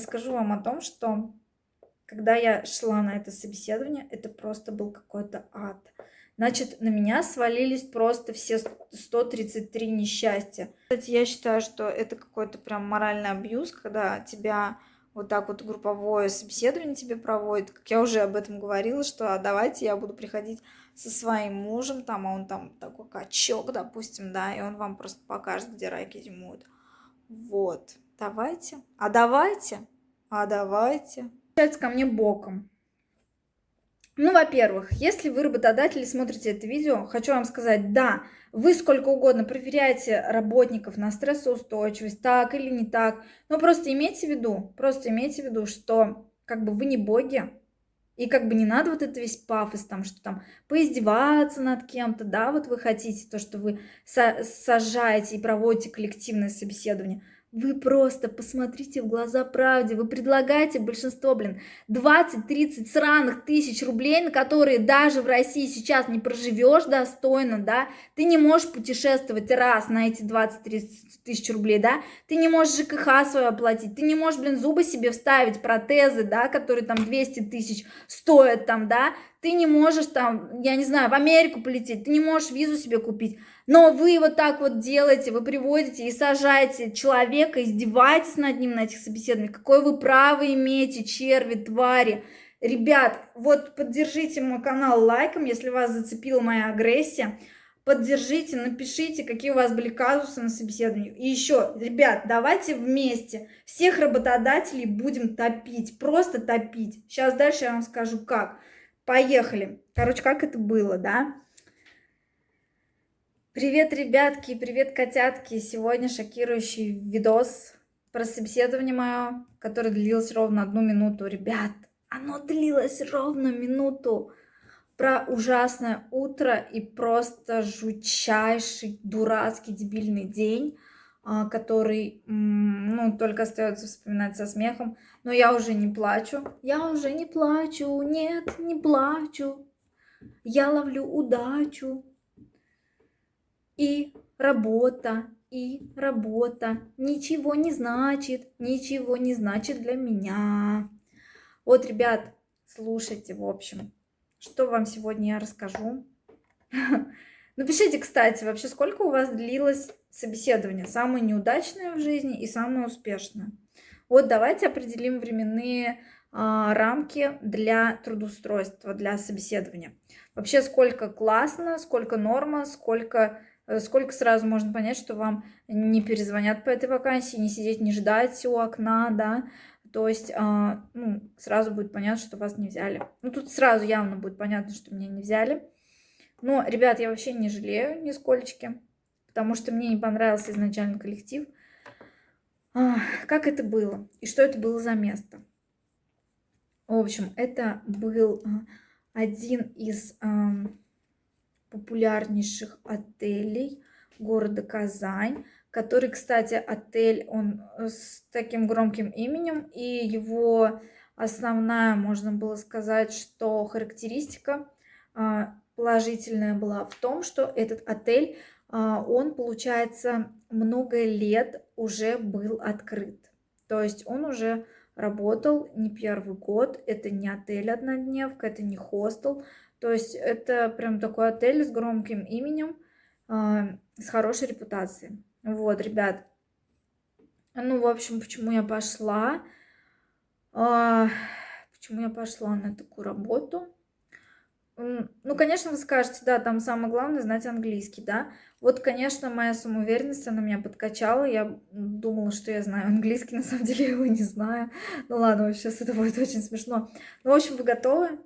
расскажу вам о том, что когда я шла на это собеседование, это просто был какой-то ад. Значит, на меня свалились просто все 133 несчастья. Кстати, я считаю, что это какой-то прям моральный абьюз, когда тебя вот так вот групповое собеседование тебе проводит. Как я уже об этом говорила, что а давайте я буду приходить со своим мужем, там, а он там такой качок, допустим, да, и он вам просто покажет, где райки зимуют. Вот, давайте, а давайте, а давайте. Получается ко мне боком. Ну, во-первых, если вы работодатель смотрите это видео, хочу вам сказать, да, вы сколько угодно проверяете работников на стрессоустойчивость, так или не так, но просто имейте в виду, просто имейте в виду, что как бы вы не боги, и как бы не надо вот это весь пафос, там, что там поиздеваться над кем-то, да, вот вы хотите то, что вы сажаете и проводите коллективное собеседование. Вы просто посмотрите в глаза правде. Вы предлагаете большинство, блин, 20-30 сраных тысяч рублей, на которые даже в России сейчас не проживешь достойно, да? Ты не можешь путешествовать раз на эти 20-30 тысяч рублей, да? Ты не можешь ЖКХ свое оплатить, ты не можешь, блин, зубы себе вставить, протезы, да, которые там 200 тысяч стоят там, да? Ты не можешь там, я не знаю, в Америку полететь, ты не можешь визу себе купить. Но вы вот так вот делаете, вы приводите и сажаете человека, издеваетесь над ним на этих собеседованиях. Какое вы право имеете, черви, твари. Ребят, вот поддержите мой канал лайком, если вас зацепила моя агрессия. Поддержите, напишите, какие у вас были казусы на собеседовании. И еще, ребят, давайте вместе всех работодателей будем топить, просто топить. Сейчас дальше я вам скажу как. Поехали. Короче, как это было, да? Привет, ребятки, привет, котятки! Сегодня шокирующий видос про собеседование мое, которое длилось ровно одну минуту. Ребят, оно длилось ровно минуту. Про ужасное утро и просто жутчайший, дурацкий, дебильный день, а, который, ну, только остается вспоминать со смехом. Но я уже не плачу. Я уже не плачу, нет, не плачу. Я ловлю удачу и работа, и работа ничего не значит, ничего не значит для меня. Вот, ребят, слушайте, в общем, что вам сегодня я расскажу. Напишите, кстати, вообще, сколько у вас длилось собеседование, самое неудачное в жизни и самое успешное. Вот давайте определим временные а, рамки для трудоустройства, для собеседования. Вообще, сколько классно, сколько норма, сколько Э, сколько сразу можно понять, что вам не перезвонят по этой вакансии, не сидеть, не ждать у окна, да, то есть а, ну, сразу будет понятно, что вас не взяли. Ну, тут сразу явно будет понятно, что меня не взяли. Но, ребят, я вообще не жалею нисколечки, потому что мне не понравился изначально коллектив. Как это было? И что это было за место? В общем, это был а, один из популярнейших отелей города Казань, который, кстати, отель, он э, с таким громким именем, и его основная, можно было сказать, что характеристика а, положительная была в том, что этот отель, он, получается, много лет уже был открыт. То есть он уже работал не первый год, это не отель однодневка, это не хостел, то есть это прям такой отель с громким именем, э, с хорошей репутацией. Вот, ребят. Ну, в общем, почему я пошла? Э, почему я пошла на такую работу? Ну, конечно, вы скажете, да, там самое главное знать английский, да. Вот, конечно, моя самоуверенность, она меня подкачала. Я думала, что я знаю английский, на самом деле я его не знаю. Ну ладно, сейчас это будет очень смешно. Ну, в общем, вы готовы?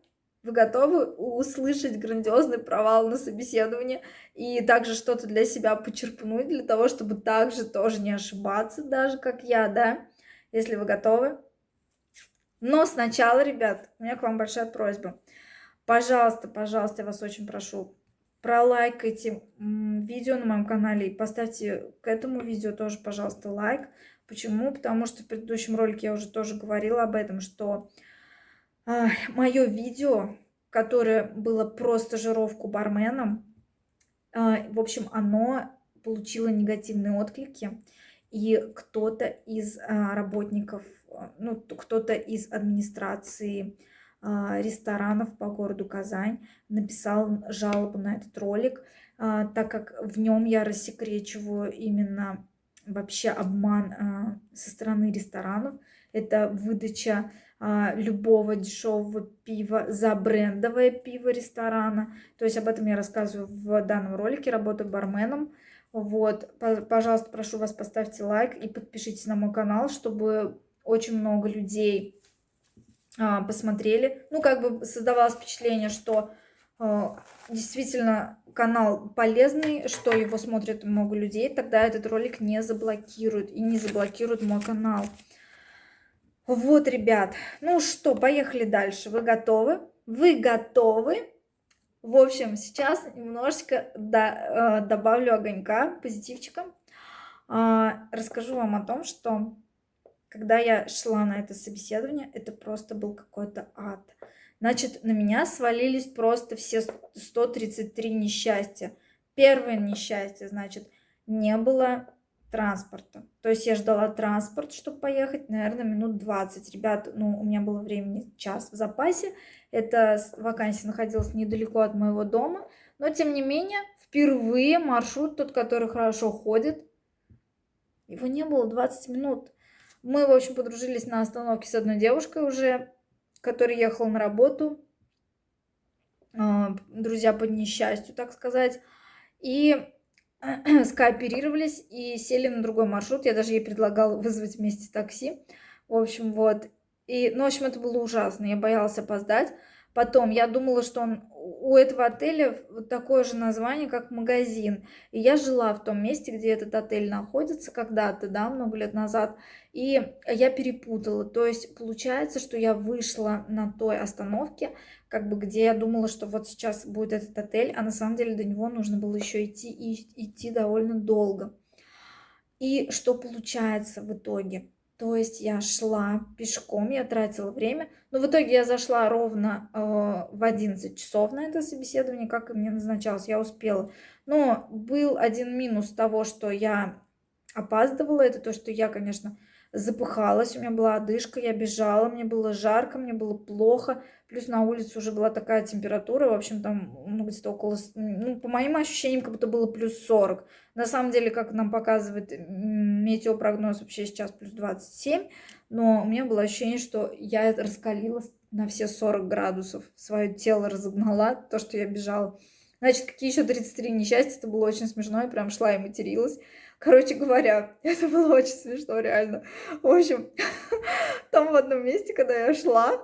Вы готовы услышать грандиозный провал на собеседовании и также что-то для себя почерпнуть, для того, чтобы также тоже не ошибаться, даже как я, да? Если вы готовы. Но сначала, ребят, у меня к вам большая просьба. Пожалуйста, пожалуйста, я вас очень прошу, пролайкайте видео на моем канале и поставьте к этому видео тоже, пожалуйста, лайк. Почему? Потому что в предыдущем ролике я уже тоже говорила об этом, что мое видео, которое было про стажировку барменом, а, в общем, оно получило негативные отклики. и кто-то из а, работников, а, ну, кто-то из администрации а, ресторанов по городу Казань написал жалобу на этот ролик, так как в нем я рассекречиваю именно вообще обман со стороны ресторанов. Это выдача любого дешевого пива за брендовое пиво ресторана. То есть об этом я рассказываю в данном ролике, работаю барменом. Вот, пожалуйста, прошу вас, поставьте лайк и подпишитесь на мой канал, чтобы очень много людей а, посмотрели. Ну, как бы создавалось впечатление, что а, действительно канал полезный, что его смотрят много людей, тогда этот ролик не заблокируют и не заблокируют мой канал. Вот, ребят, ну что, поехали дальше. Вы готовы? Вы готовы? В общем, сейчас немножечко до, э, добавлю огонька, позитивчика. Э, расскажу вам о том, что когда я шла на это собеседование, это просто был какой-то ад. Значит, на меня свалились просто все 133 несчастья. Первое несчастье, значит, не было транспорта. То есть я ждала транспорт, чтобы поехать, наверное, минут 20. Ребят, ну, у меня было времени час в запасе. Эта вакансия находилась недалеко от моего дома. Но, тем не менее, впервые маршрут, тот, который хорошо ходит, его не было 20 минут. Мы, в общем, подружились на остановке с одной девушкой уже, которая ехала на работу. А, друзья по несчастью, так сказать. И скооперировались и сели на другой маршрут. Я даже ей предлагала вызвать вместе такси. В общем, вот. И, ну, в общем, это было ужасно. Я боялась опоздать. Потом я думала, что он, у этого отеля такое же название, как магазин. И я жила в том месте, где этот отель находится когда-то, да, много лет назад. И я перепутала. То есть получается, что я вышла на той остановке, как бы где я думала, что вот сейчас будет этот отель, а на самом деле до него нужно было еще идти и идти довольно долго. И что получается в итоге? То есть я шла пешком, я тратила время, но в итоге я зашла ровно э, в 11 часов на это собеседование, как и мне назначалось, я успела. Но был один минус того, что я опаздывала, это то, что я, конечно, запыхалась, у меня была одышка, я бежала, мне было жарко, мне было плохо, плюс на улице уже была такая температура, в общем, там, ну, где-то около, ну, по моим ощущениям, как будто было плюс 40. На самом деле, как нам показывает метеопрогноз, вообще сейчас плюс 27, но у меня было ощущение, что я раскалилась на все 40 градусов, свое тело разогнала, то, что я бежала. Значит, какие еще 33 несчастья, это было очень смешно, я прям шла и материлась. Короче говоря, это было очень смешно, реально. В общем, там в одном месте, когда я шла,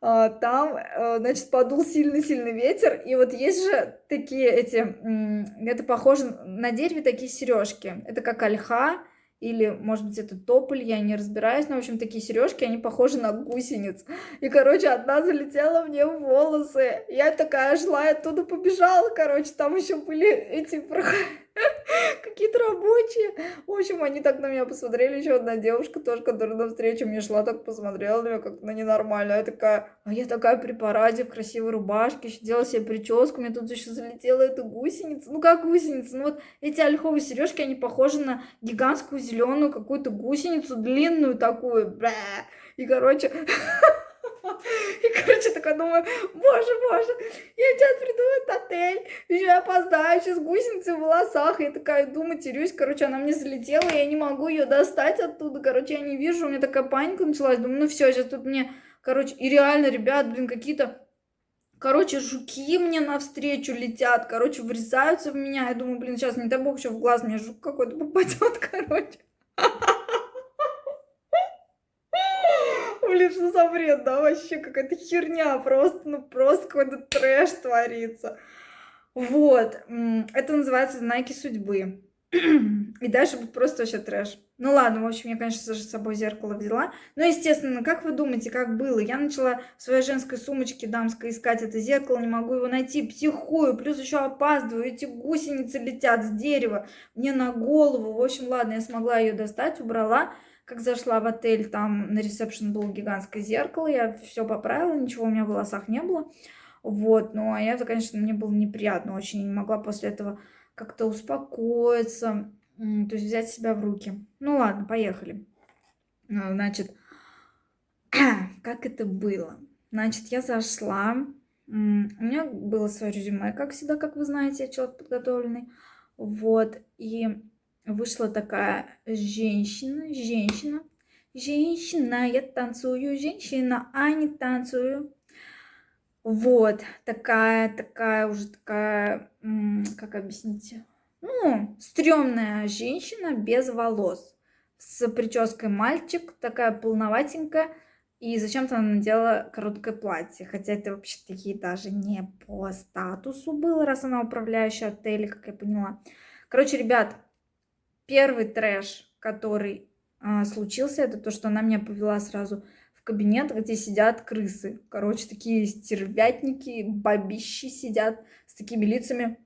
там, э, значит, подул сильный-сильный ветер, и вот есть же такие эти, это похоже на дереве такие сережки, это как ольха, или, может быть, это тополь, я не разбираюсь, но, в общем, такие сережки, они похожи на гусениц. И, короче, одна залетела мне в волосы. Я такая шла, и оттуда побежала, короче, там еще были эти какие-то рабочие. В общем, они так на меня посмотрели. Еще одна девушка тоже, которая навстречу мне шла, так посмотрела на меня как на ненормально. Я такая, а я такая при параде, в красивой рубашке, еще делала себе прическу. Мне тут еще залетела эта гусеница. Ну, как гусеница? Ну, вот эти ольховые сережки, они похожи на гигантскую зеленую какую-то гусеницу, длинную такую. Бля. И, короче... И, короче, такая думаю, боже, боже, я сейчас приду в этот отель, еще я опоздаю, сейчас гусеницы в волосах. Я такая думаю, терюсь, короче, она мне залетела, я не могу ее достать оттуда, короче, я не вижу, у меня такая паника началась. Думаю, ну все, сейчас тут мне, короче, и реально, ребят, блин, какие-то Короче, жуки мне навстречу летят, короче, врезаются в меня. Я думаю, блин, сейчас, не дай бог, еще в глаз мне жук какой-то попадет, короче. Блин, что за бред, да, вообще какая-то херня, просто, ну просто какой-то трэш творится. Вот, это называется знаки судьбы. И дальше будет просто вообще трэш. Ну ладно, в общем, я, конечно с собой зеркало взяла. Но, естественно, как вы думаете, как было? Я начала в своей женской сумочке дамской искать это зеркало, не могу его найти, психую, плюс еще опаздываю, эти гусеницы летят с дерева мне на голову. В общем, ладно, я смогла ее достать, убрала. Как зашла в отель, там на ресепшн было гигантское зеркало, я все поправила, ничего у меня в волосах не было. Вот, ну а это, конечно, мне было неприятно очень, не могла после этого как-то успокоиться. то есть взять себя в руки. Ну ладно, поехали. А, значит, как это было? Значит, я зашла, у меня было свое резюме, как всегда, как вы знаете, я человек подготовленный. Вот, и вышла такая женщина, женщина, женщина, я танцую, женщина, а не танцую. Вот, такая, такая уже такая, как объяснить, ну, стрёмная женщина без волос, с прической мальчик, такая полноватенькая, и зачем-то она надела короткое платье, хотя это вообще-то ей даже не по статусу было, раз она управляющая отеля, как я поняла. Короче, ребят, первый трэш, который а, случился, это то, что она меня повела сразу кабинет, где сидят крысы. Короче, такие стервятники, бабищи сидят с такими лицами.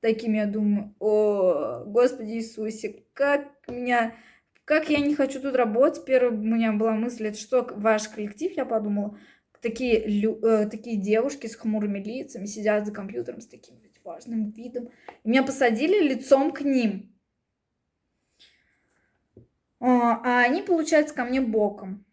Такими, я думаю, о, Господи Иисусе, как меня, как я не хочу тут работать. Первая у меня была мысль, это что, ваш коллектив, я подумала. Такие, э, такие девушки с хмурыми лицами сидят за компьютером с таким важным видом. Меня посадили лицом к ним. А, а они, получается, ко мне боком.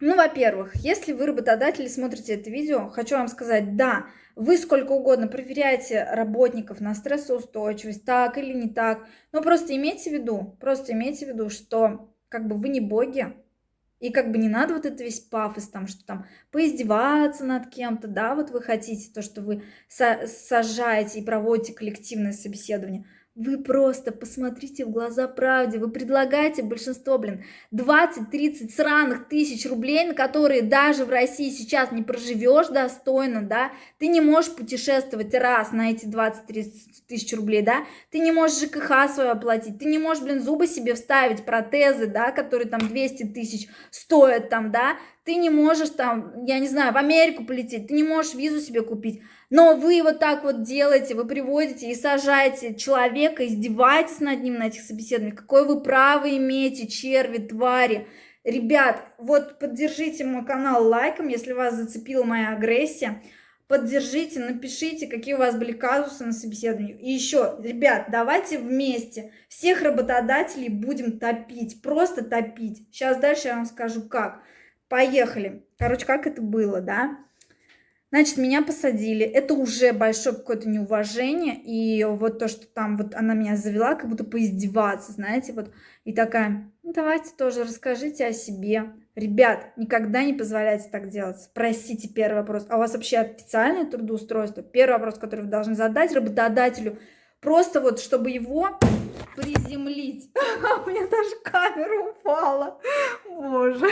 Ну, во-первых, если вы работодатели смотрите это видео, хочу вам сказать, да, вы сколько угодно проверяете работников на стрессоустойчивость, так или не так, но просто имейте в виду, просто имейте в виду, что как бы вы не боги, и как бы не надо вот это весь пафос, там, что там поиздеваться над кем-то, да, вот вы хотите то, что вы сажаете и проводите коллективное собеседование – вы просто посмотрите в глаза правде. Вы предлагаете большинство, блин, 20-30 сраных тысяч рублей, на которые даже в России сейчас не проживешь достойно, да? Ты не можешь путешествовать раз на эти 20-30 тысяч рублей, да? Ты не можешь ЖКХ свое оплатить, ты не можешь, блин, зубы себе вставить, протезы, да, которые там 200 тысяч стоят там, да? Ты не можешь там, я не знаю, в Америку полететь, ты не можешь визу себе купить. Но вы вот так вот делаете, вы приводите и сажаете человека, издеваетесь над ним на этих собеседованиях. Какое вы право имеете, черви, твари. Ребят, вот поддержите мой канал лайком, если вас зацепила моя агрессия. Поддержите, напишите, какие у вас были казусы на собеседовании. И еще, ребят, давайте вместе всех работодателей будем топить, просто топить. Сейчас дальше я вам скажу как. Поехали. Короче, как это было, да? Значит, меня посадили. Это уже большое какое-то неуважение. И вот то, что там вот она меня завела, как будто поиздеваться, знаете, вот. И такая, ну давайте тоже расскажите о себе. Ребят, никогда не позволяйте так делать. Спросите первый вопрос. А у вас вообще официальное трудоустройство? Первый вопрос, который вы должны задать работодателю. Просто вот, чтобы его приземлить. У меня даже камера упала. Боже.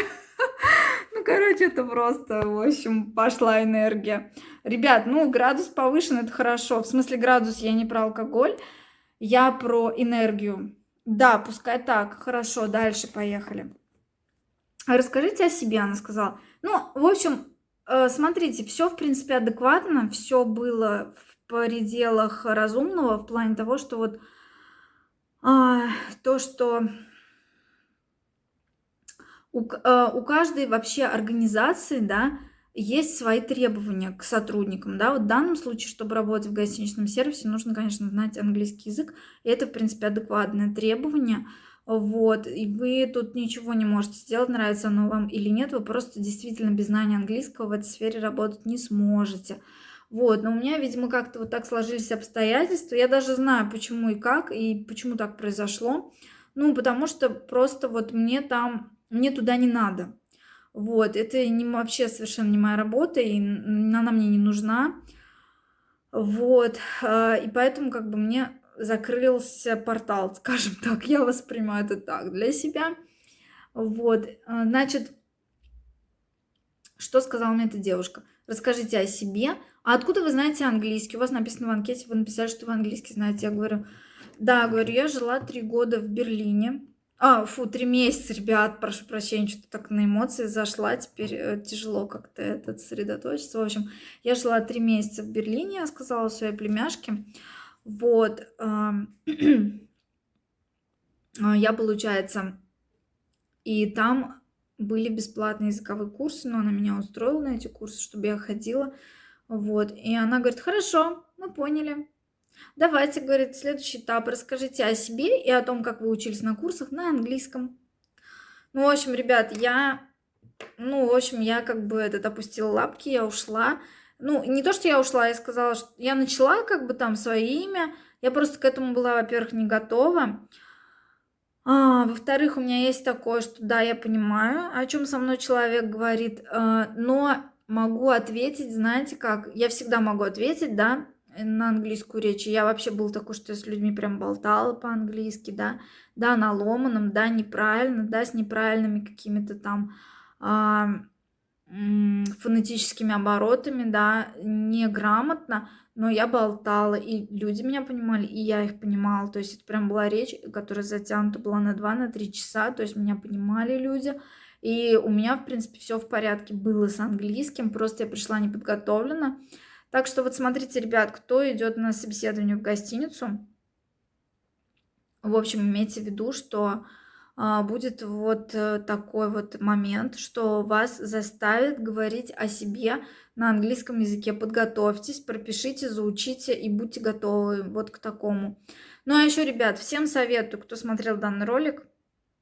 Это просто, в общем, пошла энергия. Ребят, ну, градус повышен, это хорошо. В смысле, градус я не про алкоголь, я про энергию. Да, пускай так. Хорошо, дальше поехали. Расскажите о себе, она сказала. Ну, в общем, э, смотрите, все, в принципе, адекватно, все было в пределах разумного в плане того, что вот а, то, что у, э, у каждой вообще организации, да, есть свои требования к сотрудникам, да, вот в данном случае, чтобы работать в гостиничном сервисе, нужно, конечно, знать английский язык, и это, в принципе, адекватное требование, вот, и вы тут ничего не можете сделать, нравится оно вам или нет, вы просто действительно без знания английского в этой сфере работать не сможете. Вот, но у меня, видимо, как-то вот так сложились обстоятельства, я даже знаю, почему и как, и почему так произошло, ну, потому что просто вот мне там мне туда не надо. Вот, это не, вообще совершенно не моя работа, и она мне не нужна. Вот, а, и поэтому как бы мне закрылся портал, скажем так, я воспринимаю это так для себя. Вот, а, значит, что сказала мне эта девушка? Расскажите о себе. А откуда вы знаете английский? У вас написано в анкете, вы написали, что вы английский знаете. Я говорю, да, говорю, я жила три года в Берлине. А, фу, три месяца, ребят, прошу прощения, что-то так на эмоции зашла, теперь э, тяжело как-то этот сосредоточиться. В общем, я жила три месяца в Берлине, я сказала своей племяшке. Вот, э, я, получается, и там были бесплатные языковые курсы, но она меня устроила на эти курсы, чтобы я ходила. Вот, и она говорит, хорошо, мы поняли. Давайте, говорит, следующий этап. Расскажите о себе и о том, как вы учились на курсах на английском. Ну, в общем, ребят, я... Ну, в общем, я как бы этот опустила лапки, я ушла. Ну, не то, что я ушла, я сказала, что я начала как бы там свое имя. Я просто к этому была, во-первых, не готова. А, во-вторых, у меня есть такое, что да, я понимаю, о чем со мной человек говорит, э, но могу ответить, знаете как, я всегда могу ответить, да, на английскую речь. Я вообще был такой, что я с людьми прям болтала по-английски, да, да, на ломаном, да, неправильно, да, с неправильными какими-то там а, фонетическими оборотами, да, неграмотно, но я болтала, и люди меня понимали, и я их понимала. То есть это прям была речь, которая затянута была на 2-3 на часа, то есть меня понимали люди. И у меня, в принципе, все в порядке было с английским, просто я пришла неподготовлена. Так что вот смотрите, ребят, кто идет на собеседование в гостиницу, в общем, имейте в виду, что а, будет вот э, такой вот момент, что вас заставит говорить о себе на английском языке. Подготовьтесь, пропишите, заучите и будьте готовы вот к такому. Ну а еще, ребят, всем советую, кто смотрел данный ролик,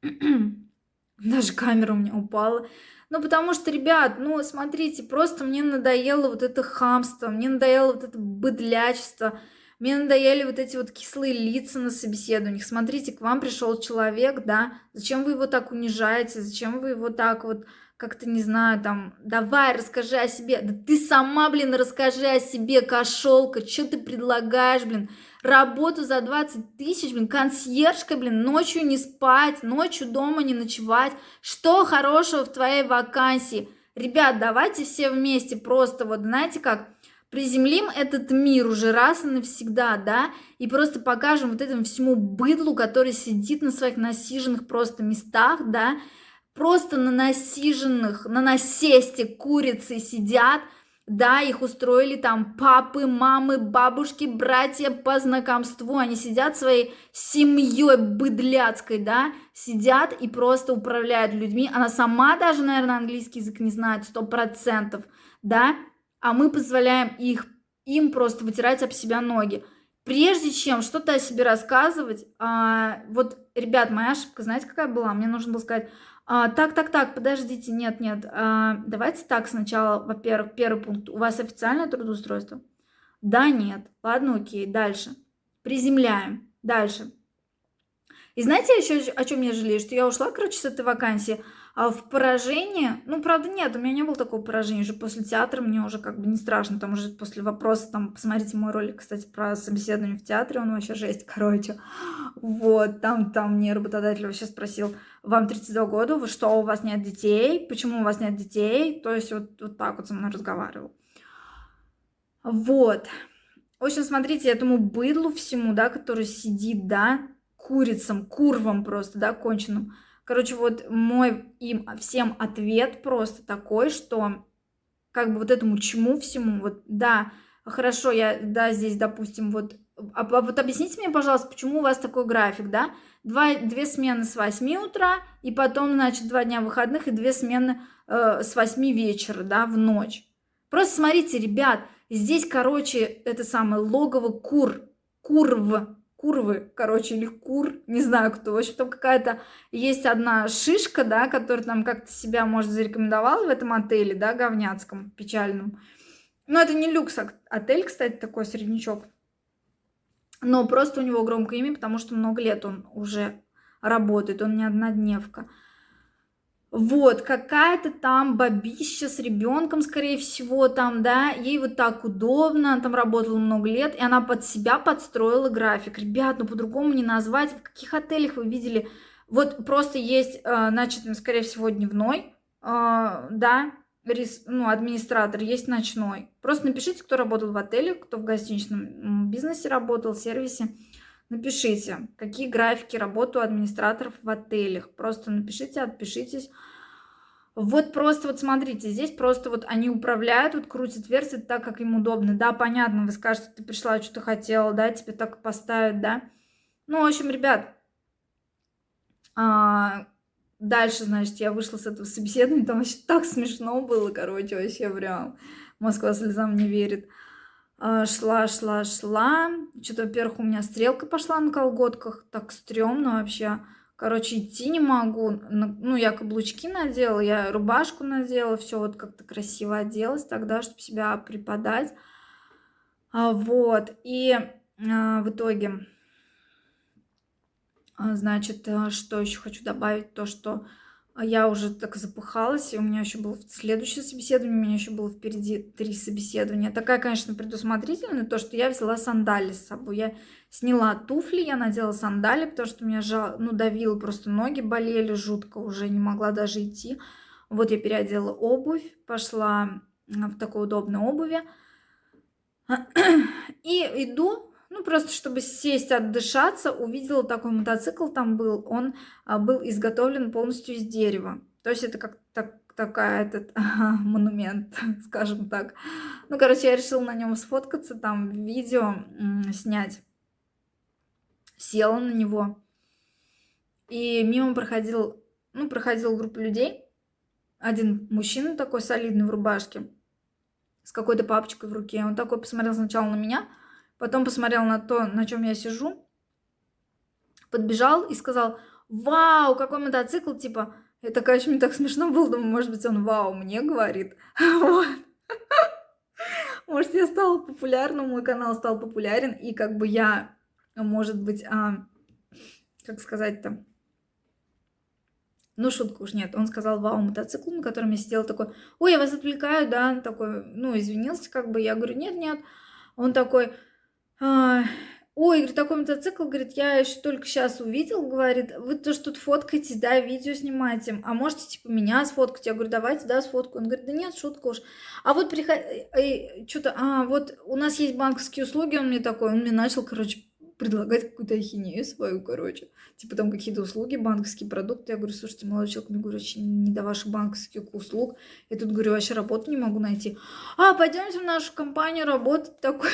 даже камера у меня упала. Ну, потому что, ребят, ну, смотрите, просто мне надоело вот это хамство, мне надоело вот это быдлячество, мне надоели вот эти вот кислые лица на собеседованиях. Смотрите, к вам пришел человек, да, зачем вы его так унижаете, зачем вы его так вот как-то, не знаю, там, давай, расскажи о себе. Да ты сама, блин, расскажи о себе, кошелка, что ты предлагаешь, блин? Работу за 20 тысяч, блин, консьержка, блин, ночью не спать, ночью дома не ночевать. Что хорошего в твоей вакансии? Ребят, давайте все вместе просто, вот знаете как, приземлим этот мир уже раз и навсегда, да, и просто покажем вот этому всему быдлу, который сидит на своих насиженных просто местах, да, просто на насиженных, на насесте курицы сидят, да, их устроили там папы, мамы, бабушки, братья по знакомству, они сидят своей семьей быдляцкой, да, сидят и просто управляют людьми, она сама даже, наверное, английский язык не знает, сто процентов, да, а мы позволяем их, им просто вытирать об себя ноги. Прежде чем что-то о себе рассказывать, а, вот, ребят, моя ошибка, знаете, какая была? Мне нужно было сказать, а, так, так, так, подождите, нет, нет, а, давайте так сначала, во-первых, первый пункт, у вас официальное трудоустройство? Да, нет, ладно, окей, дальше. Приземляем, дальше. И знаете еще о чем я жалею? Что я ушла, короче, с этой вакансии, а в поражении, ну, правда, нет, у меня не было такого поражения, уже после театра мне уже как бы не страшно, там уже после вопроса, там, посмотрите мой ролик, кстати, про собеседование в театре, он вообще жесть, короче, вот, там, там мне работодатель вообще спросил, вам 32 года, вы что, у вас нет детей, почему у вас нет детей, то есть вот, вот так вот со мной разговаривал. Вот, в общем, смотрите, этому быдлу всему, да, который сидит, да, курицам, курвам просто, да, конченым, Короче, вот мой им всем ответ просто такой, что как бы вот этому чему всему, вот да, хорошо, я, да, здесь, допустим, вот, а, а вот объясните мне, пожалуйста, почему у вас такой график, да? Два, две смены с 8 утра, и потом, значит, два дня выходных и две смены э, с 8 вечера, да, в ночь. Просто смотрите, ребят, здесь, короче, это самое логово кур, курв, курвы, короче, или кур, не знаю кто. В общем, там какая-то есть одна шишка, да, которая там как-то себя, может, зарекомендовала в этом отеле, да, говняцком, печальном. Но это не люкс отель, кстати, такой среднячок. Но просто у него громкое имя, потому что много лет он уже работает, он не однодневка. Вот, какая-то там бабища с ребенком, скорее всего, там, да, ей вот так удобно, она там работала много лет, и она под себя подстроила график. Ребят, ну по-другому не назвать, в каких отелях вы видели? Вот просто есть, э, значит, скорее всего, дневной, э, да, ну, администратор, есть ночной. Просто напишите, кто работал в отеле, кто в гостиничном бизнесе работал, сервисе. Напишите, какие графики работы у администраторов в отелях. Просто напишите, отпишитесь. Вот просто вот смотрите, здесь просто вот они управляют, вот крутят, вертят так, как им удобно. Да, понятно, вы скажете, ты пришла, что-то хотела, да, тебе так поставят, да. Ну, в общем, ребят, а, дальше, значит, я вышла с этого собеседования, там вообще так смешно было, короче, вообще прям. Москва слезам не верит. А, шла, шла, шла. Что-то, во-первых, у меня стрелка пошла на колготках. Так стрёмно вообще. Короче, идти не могу. Ну, я каблучки надела, я рубашку надела, все вот как-то красиво оделась тогда, чтобы себя преподать. А, вот. И а, в итоге, значит, что еще хочу добавить, то, что а я уже так запыхалась, и у меня еще было следующее собеседование, у меня еще было впереди три собеседования. Такая, конечно, предусмотрительная, то, что я взяла сандали с собой. Я сняла туфли, я надела сандали, потому что меня жал, ну, давило, просто ноги болели жутко, уже не могла даже идти. Вот я переодела обувь, пошла в такой удобной обуви. И иду, ну, просто чтобы сесть, отдышаться, увидела такой мотоцикл там был. Он а, был изготовлен полностью из дерева. То есть это как так, такая этот монумент, скажем так. Ну, короче, я решила на нем сфоткаться, там видео снять. Села на него. И мимо проходил, ну, проходила группа людей. Один мужчина такой солидный в рубашке с какой-то папочкой в руке. Он такой посмотрел сначала на меня, Потом посмотрел на то, на чем я сижу, подбежал и сказал, вау, какой мотоцикл, типа, это, конечно, мне так смешно было, думаю, может быть, он вау мне говорит. Может, я стала популярным, мой канал стал популярен, и как бы я, может быть, а, как сказать-то, ну, шутку уж нет. Он сказал, вау, мотоцикл, на котором я сидела, такой, ой, я вас отвлекаю, да, такой, ну, извинился, как бы, я говорю, нет, нет. Он такой, ой, говорит, такой мотоцикл, говорит, я еще только сейчас увидел, говорит, вы тоже тут фоткаете, да, видео снимаете, а можете, типа, меня сфоткать? Я говорю, давайте, да, сфоткаю. Он говорит, да нет, шутка уж. А вот приход... что-то, а, вот у нас есть банковские услуги, он мне такой, он мне начал, короче, предлагать какую-то ахинею свою, короче. Типа там какие-то услуги, банковские продукты. Я говорю, слушайте, молодой человек, мне, говорю, вообще не до ваших банковских услуг. Я тут, говорю, вообще работу не могу найти. А, пойдемте в нашу компанию работать. Такой,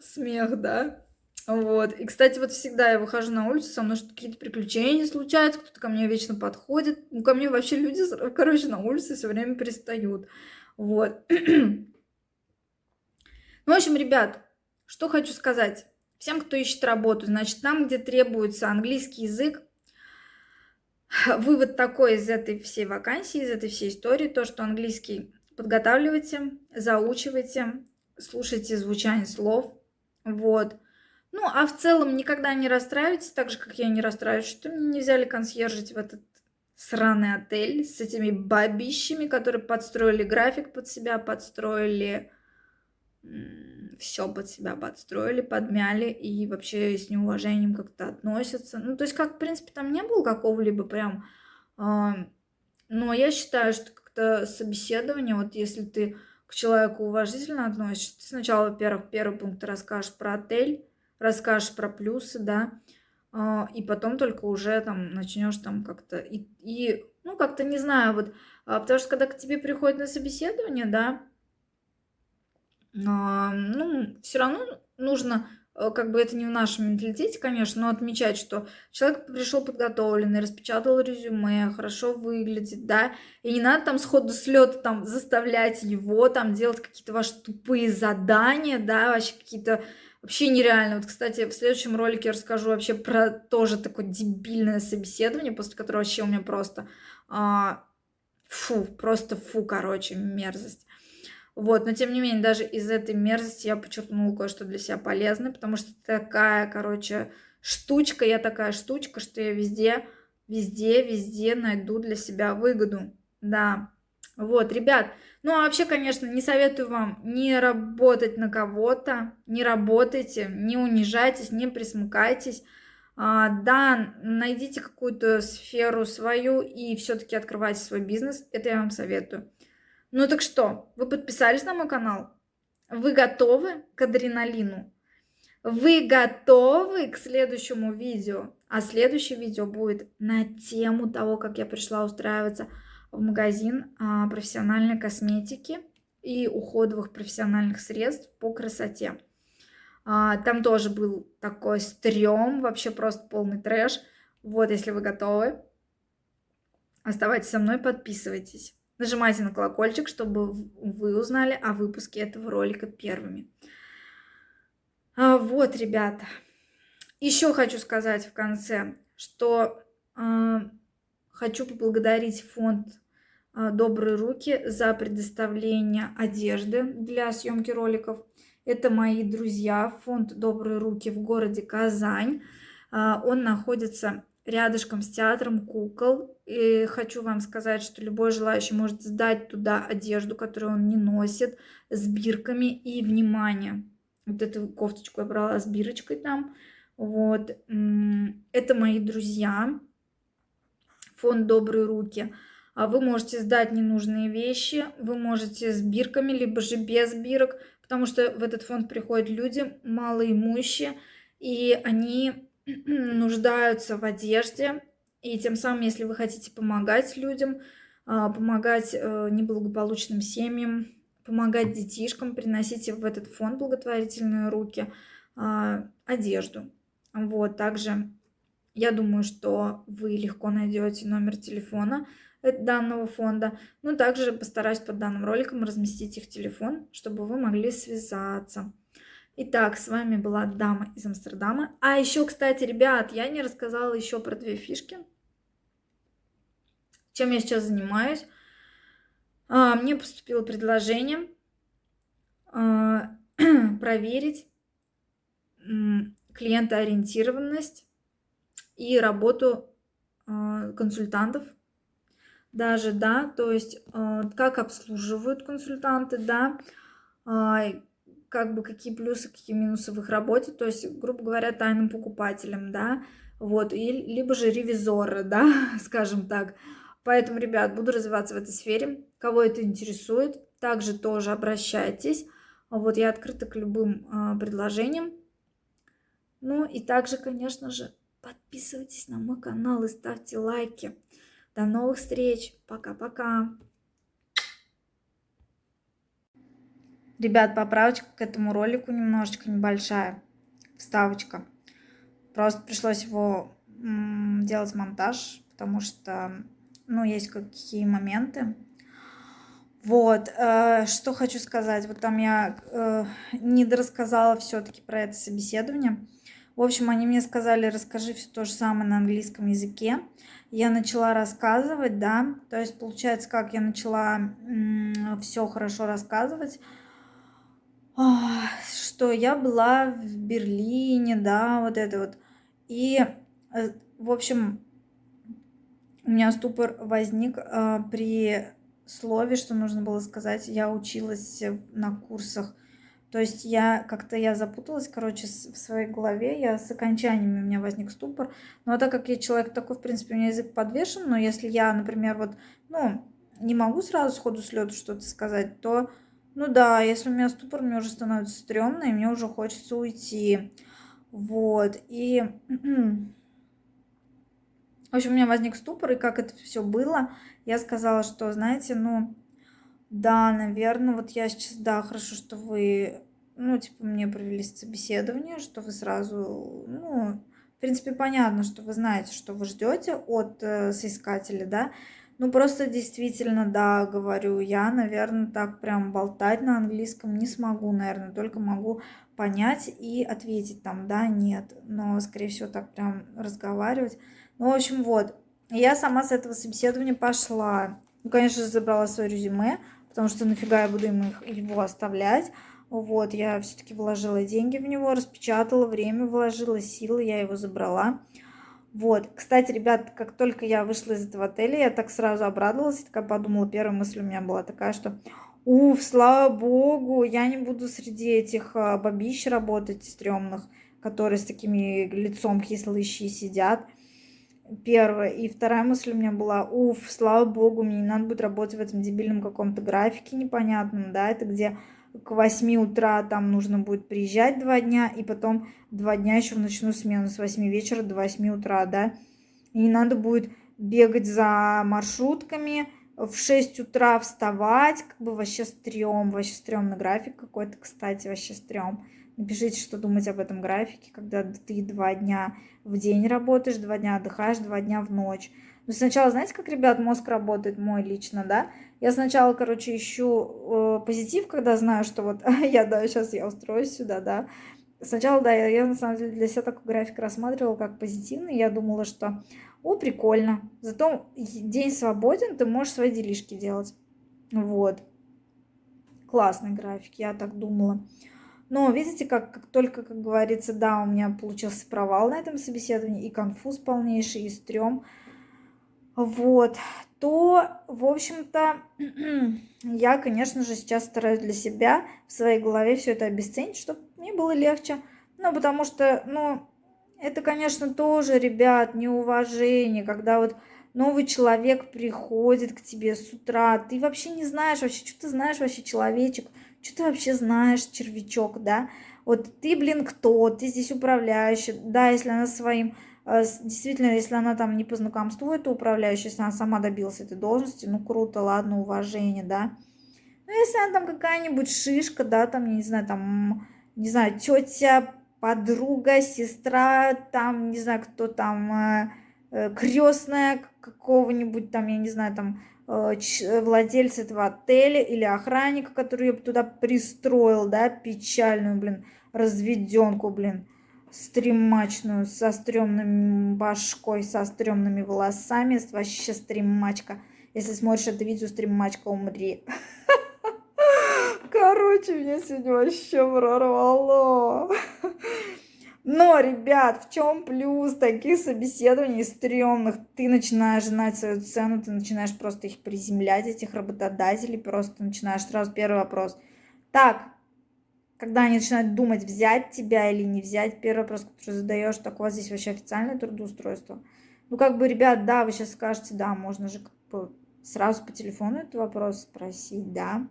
Смех, да? Вот. И, кстати, вот всегда я выхожу на улицу, со мной какие-то приключения случаются, кто-то ко мне вечно подходит. Ну, ко мне вообще люди, короче, на улице все время пристают. Вот. ну, в общем, ребят, что хочу сказать. Всем, кто ищет работу, значит, там, где требуется английский язык, вывод такой из этой всей вакансии, из этой всей истории, то, что английский подготавливайте, заучивайте, слушайте звучание слов, вот. Ну, а в целом никогда не расстраивайтесь, так же, как я не расстраиваюсь, что меня не взяли консьержить в этот сраный отель с этими бабищами, которые подстроили график под себя, подстроили все под себя подстроили, подмяли и вообще с неуважением как-то относятся. Ну, то есть, как, в принципе, там не было какого-либо прям... Э, но я считаю, что как-то собеседование, вот если ты к человеку уважительно относишься, сначала, во-первых, первый пункт расскажешь про отель, расскажешь про плюсы, да, а, и потом только уже там начнешь там как-то и, и ну как-то не знаю вот а, потому что когда к тебе приходит на собеседование да ну все равно нужно как бы это не в нашем менталитете, конечно, но отмечать, что человек пришел подготовленный, распечатал резюме, хорошо выглядит, да, и не надо там сходу с лета там заставлять его там делать какие-то ваши тупые задания, да, вообще какие-то вообще нереально. Вот, кстати, в следующем ролике я расскажу вообще про тоже такое дебильное собеседование, после которого вообще у меня просто а, фу, просто фу, короче, мерзость. Вот, но тем не менее, даже из этой мерзости я подчеркнула кое-что для себя полезное, потому что такая, короче, штучка, я такая штучка, что я везде, везде, везде найду для себя выгоду. Да, вот, ребят, ну а вообще, конечно, не советую вам не работать на кого-то, не работайте, не унижайтесь, не присмыкайтесь. А, да, найдите какую-то сферу свою и все-таки открывайте свой бизнес, это я вам советую. Ну так что, вы подписались на мой канал? Вы готовы к адреналину? Вы готовы к следующему видео? А следующее видео будет на тему того, как я пришла устраиваться в магазин а, профессиональной косметики и уходовых профессиональных средств по красоте. А, там тоже был такой стрём, вообще просто полный трэш. Вот, если вы готовы, оставайтесь со мной, подписывайтесь. Нажимайте на колокольчик, чтобы вы узнали о выпуске этого ролика первыми. А, вот, ребята. Еще хочу сказать в конце, что э, хочу поблагодарить фонд э, «Добрые руки» за предоставление одежды для съемки роликов. Это мои друзья, фонд «Добрые руки» в городе Казань. Он находится рядышком с театром кукол. И хочу вам сказать, что любой желающий может сдать туда одежду, которую он не носит, с бирками и внимание. Вот эту кофточку я брала с бирочкой там. Вот. Это мои друзья. Фонд «Добрые руки». А вы можете сдать ненужные вещи, вы можете с бирками, либо же без бирок, потому что в этот фонд приходят люди малоимущие, и они нуждаются в одежде. И тем самым, если вы хотите помогать людям, а, помогать э, неблагополучным семьям, помогать детишкам, приносите в этот фонд благотворительные руки а, одежду. Вот, также я думаю, что вы легко найдете номер телефона данного фонда. Ну, также постараюсь под данным роликом разместить их телефон, чтобы вы могли связаться. Итак, с вами была Дама из Амстердама. А еще, кстати, ребят, я не рассказала еще про две фишки. Чем я сейчас занимаюсь. А, мне поступило предложение а, проверить клиентоориентированность и работу а, консультантов даже, да, то есть как обслуживают консультанты, да, как бы какие плюсы, какие минусы в их работе, то есть, грубо говоря, тайным покупателям, да, вот, и, либо же ревизоры, да, скажем так. Поэтому, ребят, буду развиваться в этой сфере. Кого это интересует, также тоже обращайтесь. Вот я открыта к любым э, предложениям. Ну и также, конечно же, подписывайтесь на мой канал и ставьте лайки. До новых встреч. Пока-пока. Ребят, поправочка к этому ролику немножечко небольшая. Вставочка. Просто пришлось его делать монтаж, потому что, ну, есть какие моменты. Вот, э, что хочу сказать. Вот там я э, не дорассказала все-таки про это собеседование. В общем, они мне сказали, расскажи все то же самое на английском языке. Я начала рассказывать, да, то есть получается, как я начала все хорошо рассказывать, что я была в Берлине, да, вот это вот. И, э, в общем, у меня ступор возник э, при слове, что нужно было сказать. Я училась на курсах. То есть я как-то я запуталась, короче, в своей голове. Я с окончаниями у меня возник ступор. Но а так как я человек такой, в принципе, у меня язык подвешен, но если я, например, вот, ну, не могу сразу сходу с лету что-то сказать, то ну да, если у меня ступор, мне уже становится стрёмно, и мне уже хочется уйти. Вот, и... В общем, у меня возник ступор, и как это все было, я сказала, что, знаете, ну, да, наверное, вот я сейчас, да, хорошо, что вы, ну, типа, мне провели собеседование, что вы сразу, ну, в принципе, понятно, что вы знаете, что вы ждете от э, соискателя, да, ну, просто действительно, да, говорю, я, наверное, так прям болтать на английском не смогу, наверное, только могу понять и ответить там, да, нет, но, скорее всего, так прям разговаривать. Ну, в общем, вот, я сама с этого собеседования пошла. Ну, конечно забрала свое резюме, потому что нафига я буду им их, его оставлять. Вот, я все-таки вложила деньги в него, распечатала, время вложила, силы, я его забрала. Вот, кстати, ребят, как только я вышла из этого отеля, я так сразу обрадовалась, такая подумала, первая мысль у меня была такая, что уф, слава богу, я не буду среди этих а, бабищ работать стрёмных, которые с такими лицом кислыщи сидят. Первая. И вторая мысль у меня была, уф, слава богу, мне не надо будет работать в этом дебильном каком-то графике непонятном, да, это где к 8 утра там нужно будет приезжать два дня, и потом два дня еще в ночную смену с 8 вечера до 8 утра, да. И надо будет бегать за маршрутками, в 6 утра вставать, как бы вообще стрём, вообще стрёмный график какой-то, кстати, вообще стрём. Напишите, что думаете об этом графике, когда ты два дня в день работаешь, два дня отдыхаешь, два дня в ночь. Ну, сначала, знаете, как, ребят, мозг работает мой лично, да? Я сначала, короче, ищу э, позитив, когда знаю, что вот я, да, сейчас я устроюсь сюда, да. Сначала, да, я, я на самом деле для себя такой график рассматривала как позитивный. Я думала, что, о, прикольно. Зато день свободен, ты можешь свои делишки делать. Вот. Классный график, я так думала. Но видите, как, как только, как говорится, да, у меня получился провал на этом собеседовании, и конфуз полнейший, и стрём. Вот, то, в общем-то, я, конечно же, сейчас стараюсь для себя в своей голове все это обесценить, чтобы мне было легче. Ну, потому что, ну, это, конечно, тоже, ребят, неуважение, когда вот новый человек приходит к тебе с утра, ты вообще не знаешь вообще, что ты знаешь вообще человечек, что ты вообще знаешь, червячок, да? Вот ты, блин, кто? Ты здесь управляющий. Да, если она своим... Э, действительно, если она там не по знакомству, это управляющая, если она сама добилась этой должности, ну круто, ладно, уважение, да. Ну, если она там какая-нибудь шишка, да, там, я не знаю, там, не знаю, тетя, подруга, сестра, там, не знаю, кто там, э, э, крестная какого-нибудь там, я не знаю, там, Э, владельца этого отеля или охранника, который ее туда пристроил, да, печальную, блин, разведенку, блин, стримачную, со стрёмным башкой, со стрёмными волосами, вообще стримачка. Если смотришь это видео, стримачка, умри. Короче, меня сегодня вообще прорвало. Но, ребят, в чем плюс таких собеседований стрёмных? Ты начинаешь знать свою цену, ты начинаешь просто их приземлять, этих работодателей, просто начинаешь сразу первый вопрос. Так, когда они начинают думать, взять тебя или не взять, первый вопрос, который задаешь, так у вас здесь вообще официальное трудоустройство? Ну, как бы, ребят, да, вы сейчас скажете, да, можно же как бы сразу по телефону этот вопрос спросить, да.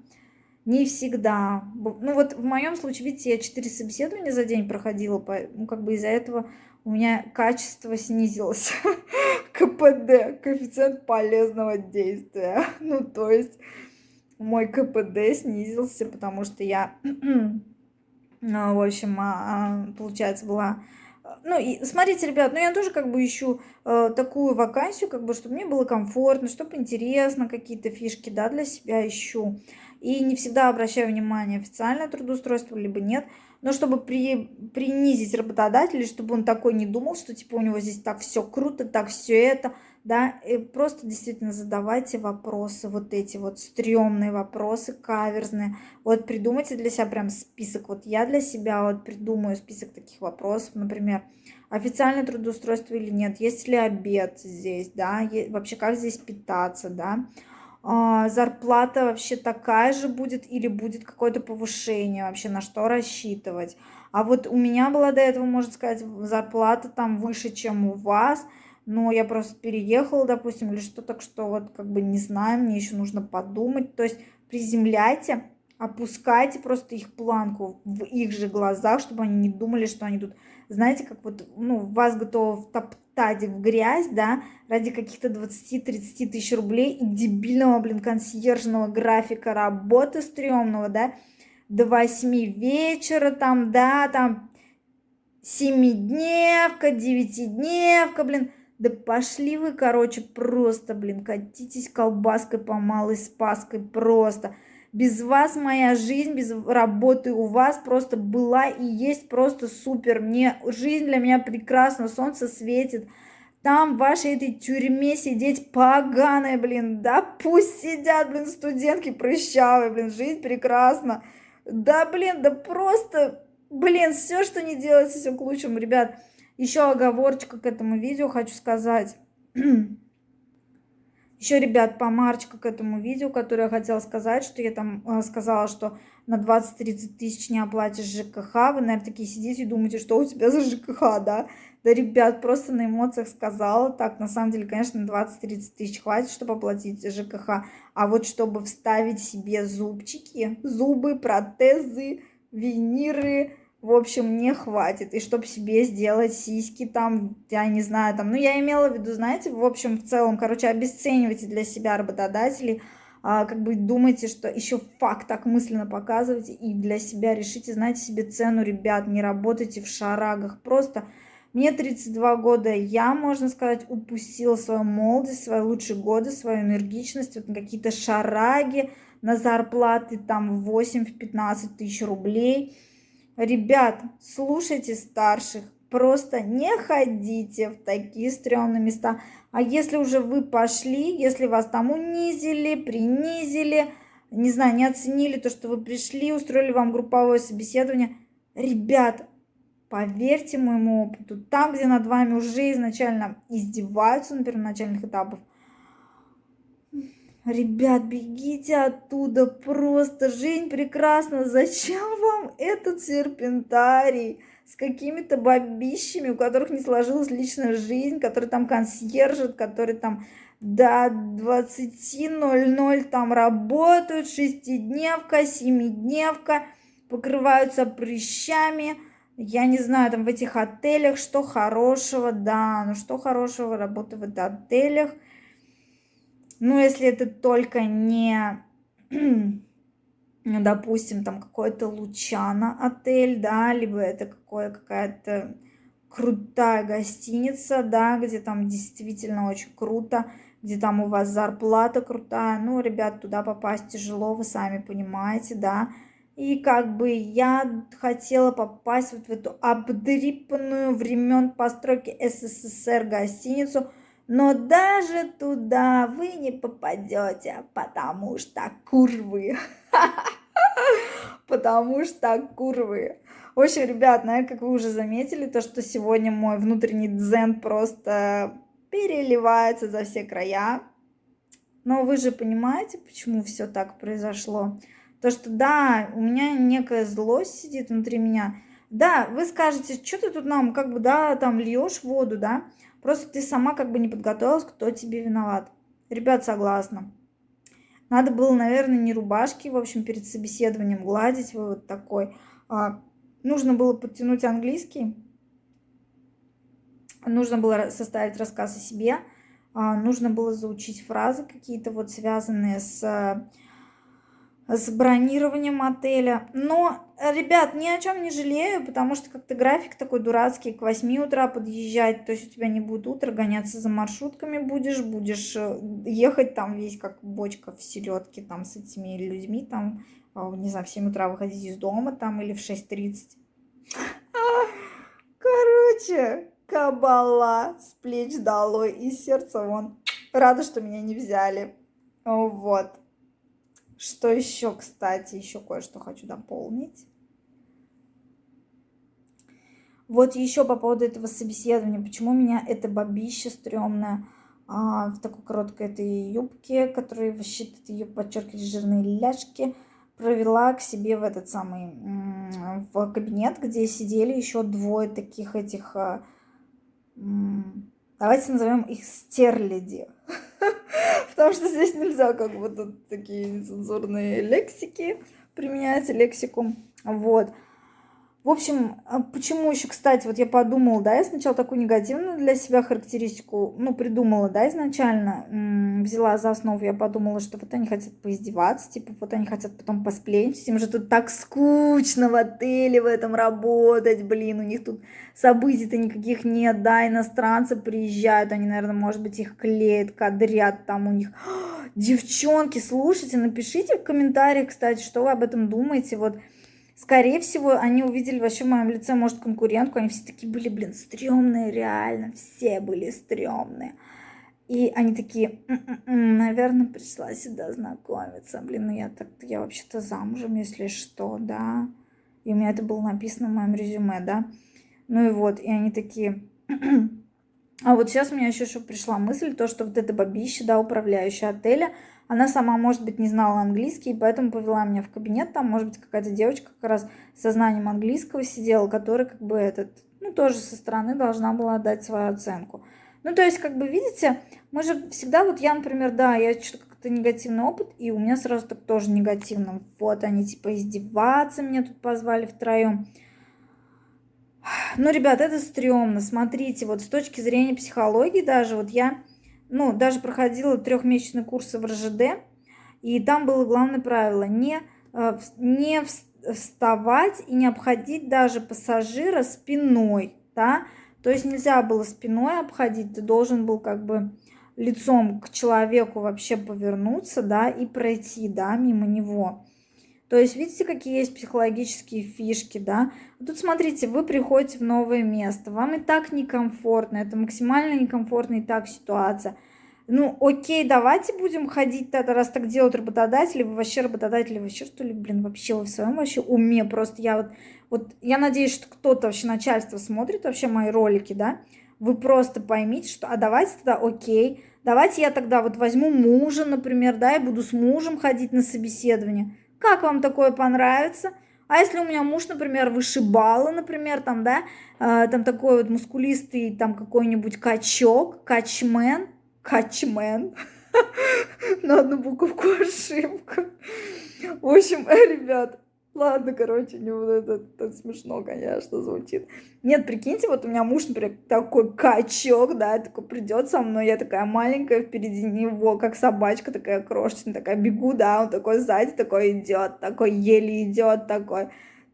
Не всегда. Ну вот в моем случае, видите, я 4 собеседования за день проходила, ну как бы из-за этого у меня качество снизилось. КПД, коэффициент полезного действия. Ну то есть мой КПД снизился, потому что я, ну, в общем, а, получается, была... Ну, и смотрите, ребят, ну я тоже как бы ищу э, такую вакансию, как бы, чтобы мне было комфортно, чтобы интересно, какие-то фишки, да, для себя ищу и не всегда обращаю внимание, официальное трудоустройство, либо нет. Но чтобы при, принизить работодателя, чтобы он такой не думал, что типа у него здесь так все круто, так все это, да, и просто действительно задавайте вопросы, вот эти вот стрёмные вопросы, каверзные. Вот придумайте для себя прям список. Вот я для себя вот придумаю список таких вопросов, например, официальное трудоустройство или нет, есть ли обед здесь, да, вообще как здесь питаться, да, а, зарплата вообще такая же будет или будет какое-то повышение вообще, на что рассчитывать. А вот у меня была до этого, можно сказать, зарплата там выше, чем у вас, но я просто переехала, допустим, или что, так что вот как бы не знаю, мне еще нужно подумать. То есть приземляйте, опускайте просто их планку в их же глазах, чтобы они не думали, что они тут, знаете, как вот, ну, вас готовы втоптать Тадик в грязь, да, ради каких-то 20-30 тысяч рублей и дебильного, блин, консьержного графика работы стрёмного, да, до 8 вечера там, да, там, семидневка, девятидневка, блин, да пошли вы, короче, просто, блин, катитесь колбаской по малой спаской, просто. Без вас моя жизнь, без работы у вас просто была и есть просто супер. Мне жизнь для меня прекрасна, солнце светит. Там в вашей этой тюрьме сидеть поганая, блин, да пусть сидят, блин, студентки прыщавые, блин, жизнь прекрасна. Да, блин, да просто, блин, все, что не делается, все к лучшему, ребят. Еще оговорочка к этому видео хочу сказать. Еще, ребят, помарочка к этому видео, которое я хотела сказать, что я там э, сказала, что на 20-30 тысяч не оплатишь ЖКХ. Вы, наверное, такие сидите и думаете, что у тебя за ЖКХ, да? Да, ребят, просто на эмоциях сказала. Так, на самом деле, конечно, 20-30 тысяч хватит, чтобы оплатить ЖКХ. А вот чтобы вставить себе зубчики, зубы, протезы, виниры, в общем, не хватит. И чтобы себе сделать сиськи там, я не знаю, там, ну, я имела в виду, знаете, в общем, в целом, короче, обесценивайте для себя работодателей, а, как бы думайте, что еще факт так мысленно показывайте и для себя решите, знаете себе цену, ребят, не работайте в шарагах, просто Мне 32 года, я, можно сказать, упустила свою молодость, свои лучшие годы, свою энергичность, вот на какие-то шараги, на зарплаты там в 8-15 тысяч рублей. Ребят, слушайте старших, просто не ходите в такие стрёмные места. А если уже вы пошли, если вас там унизили, принизили, не знаю, не оценили то, что вы пришли, устроили вам групповое собеседование, ребят, поверьте моему опыту, там, где над вами уже изначально издеваются на первоначальных этапах, Ребят, бегите оттуда, просто жизнь прекрасна. Зачем вам этот серпентарий с какими-то бабищами, у которых не сложилась личная жизнь, которые там консьержат, которые там до 20.00 там работают, шестидневка, семидневка, покрываются прыщами. Я не знаю, там в этих отелях, что хорошего, да, ну что хорошего работы в отелях – ну, если это только не, ну, допустим, там какой-то Лучано отель, да, либо это какое какая-то крутая гостиница, да, где там действительно очень круто, где там у вас зарплата крутая. Ну, ребят, туда попасть тяжело, вы сами понимаете, да. И как бы я хотела попасть вот в эту обдрипанную времен постройки СССР гостиницу – но даже туда вы не попадете, потому что курвы. Потому что курвы. В общем, ребят, ну, как вы уже заметили, то, что сегодня мой внутренний дзен просто переливается за все края. Но вы же понимаете, почему все так произошло? То, что да, у меня некая злость сидит внутри меня. Да, вы скажете, что ты тут нам, как бы, да, там льешь воду, да? Просто ты сама как бы не подготовилась, кто тебе виноват. Ребят, согласна. Надо было, наверное, не рубашки, в общем, перед собеседованием гладить, вы вот такой. А, нужно было подтянуть английский. Нужно было составить рассказ о себе. А, нужно было заучить фразы какие-то вот связанные с с бронированием отеля. Но, ребят, ни о чем не жалею, потому что как-то график такой дурацкий, к 8 утра подъезжать, то есть у тебя не будет утро, гоняться за маршрутками будешь, будешь э, ехать там весь как бочка в селедке там с этими людьми, там, а, не знаю, в 7 утра выходить из дома там или в 6.30. Короче, кабала с плеч долой и сердца вон. Рада, что меня не взяли. Вот. Что еще, кстати, еще кое-что хочу дополнить. Вот еще по поводу этого собеседования. Почему меня это бабище стрёмное а, в такой короткой этой юбке, которая вообще ее подчеркивает жирные ляжки, провела к себе в этот самый, в кабинет, где сидели еще двое таких этих, а, давайте назовем их стерляди. Потому что здесь нельзя как бы тут такие нецензурные лексики применять, лексику. Вот. В общем, а почему еще, кстати, вот я подумала, да, я сначала такую негативную для себя характеристику, ну, придумала, да, изначально, взяла за основу, я подумала, что вот они хотят поиздеваться, типа, вот они хотят потом посплетничать, им же тут так скучно в отеле в этом работать, блин, у них тут событий-то никаких нет, да, иностранцы приезжают, они, наверное, может быть, их клеят, кадрят там у них. Девчонки, слушайте, напишите в комментариях, кстати, что вы об этом думаете, вот, Скорее всего, они увидели вообще в моем лице, может, конкурентку. Они все такие были, блин, стрёмные, реально. Все были стрёмные. И они такие, М-м-м, наверное, пришла сюда знакомиться. Блин, ну я так я вообще-то замужем, если что, да. И у меня это было написано в моем резюме, да. Ну и вот, и они такие... а вот сейчас у меня еще, еще пришла мысль, то, что вот эта бабища, да, управляющая отеля, она сама, может быть, не знала английский, поэтому повела меня в кабинет. Там, может быть, какая-то девочка как раз со знанием английского сидела, которая как бы этот, ну, тоже со стороны должна была дать свою оценку. Ну, то есть, как бы, видите, мы же всегда, вот я, например, да, я что-то как-то негативный опыт, и у меня сразу так тоже негативно. Вот они, типа, издеваться меня тут позвали втроем. Ну, ребят, это стрёмно. Смотрите, вот с точки зрения психологии даже, вот я ну, даже проходила трехмесячный курс в РЖД, и там было главное правило не, э, не вставать и не обходить даже пассажира спиной, да, То есть нельзя было спиной обходить, ты должен был как бы лицом к человеку вообще повернуться, да, и пройти, да, мимо него. То есть видите, какие есть психологические фишки, да? Тут смотрите, вы приходите в новое место, вам и так некомфортно, это максимально некомфортная и так ситуация. Ну, окей, давайте будем ходить тогда, раз так делают работодатели, вы вообще работодатели, вообще что ли, блин, вообще вы в своем вообще уме, просто я вот, вот, я надеюсь, что кто-то вообще начальство смотрит вообще мои ролики, да, вы просто поймите, что, а давайте тогда, окей, давайте я тогда вот возьму мужа, например, да, и буду с мужем ходить на собеседование, как вам такое понравится? А если у меня муж, например, вышибала, например, там, да, э, там такой вот мускулистый, там какой-нибудь качок, качмен, качмен, на одну буковку ошибка. В общем, ребят, Ладно, короче, не вот это, это смешно, конечно, звучит. Нет, прикиньте, вот у меня муж, например, такой качок, да, такой придет со мной, я такая маленькая впереди него, как собачка такая крошечная, такая бегу, да, он такой сзади такой идет, такой еле идет, такой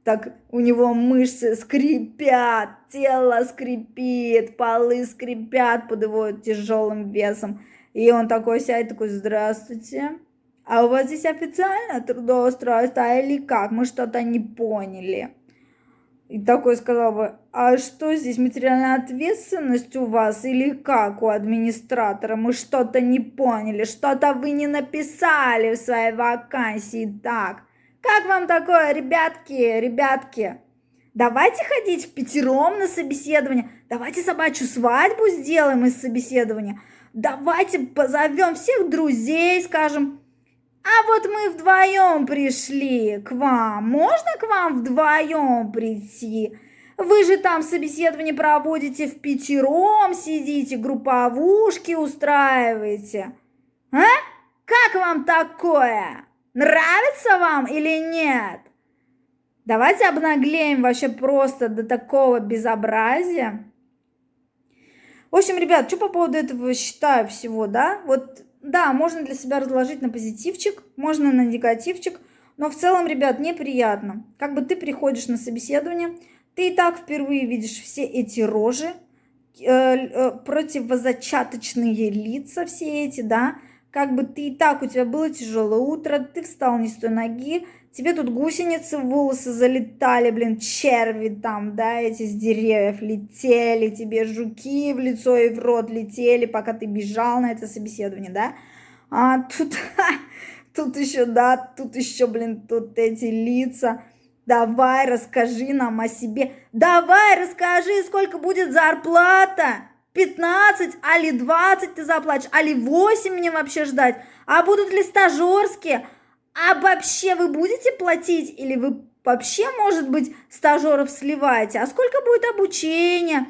так у него мышцы скрипят, тело скрипит, полы скрипят под его тяжелым весом. И он такой сядет, такой, здравствуйте, а у вас здесь официально трудоустройство или как? Мы что-то не поняли. И такой сказал бы, а что здесь, материальная ответственность у вас или как у администратора? Мы что-то не поняли, что-то вы не написали в своей вакансии так. Как вам такое, ребятки, ребятки? Давайте ходить в пятером на собеседование. Давайте собачью свадьбу сделаем из собеседования. Давайте позовем всех друзей, скажем, а вот мы вдвоем пришли к вам. Можно к вам вдвоем прийти? Вы же там собеседование проводите в пятером, сидите, групповушки устраиваете. А? Как вам такое? Нравится вам или нет? Давайте обнаглеем вообще просто до такого безобразия. В общем, ребят, что по поводу этого считаю всего, да? Вот да, можно для себя разложить на позитивчик, можно на негативчик, но в целом, ребят, неприятно. Как бы ты приходишь на собеседование, ты и так впервые видишь все эти рожи, э, э, противозачаточные лица все эти, да, как бы ты и так, у тебя было тяжелое утро, ты встал не с той ноги, тебе тут гусеницы в волосы залетали, блин, черви там, да, эти с деревьев летели, тебе жуки в лицо и в рот летели, пока ты бежал на это собеседование, да, а тут, тут еще, да, тут еще, блин, тут эти лица, давай расскажи нам о себе, давай расскажи, сколько будет зарплата, 15, али 20 ты заплатишь, али 8 мне вообще ждать, а будут ли стажерские, а вообще вы будете платить или вы вообще, может быть, стажеров сливаете? А сколько будет обучения?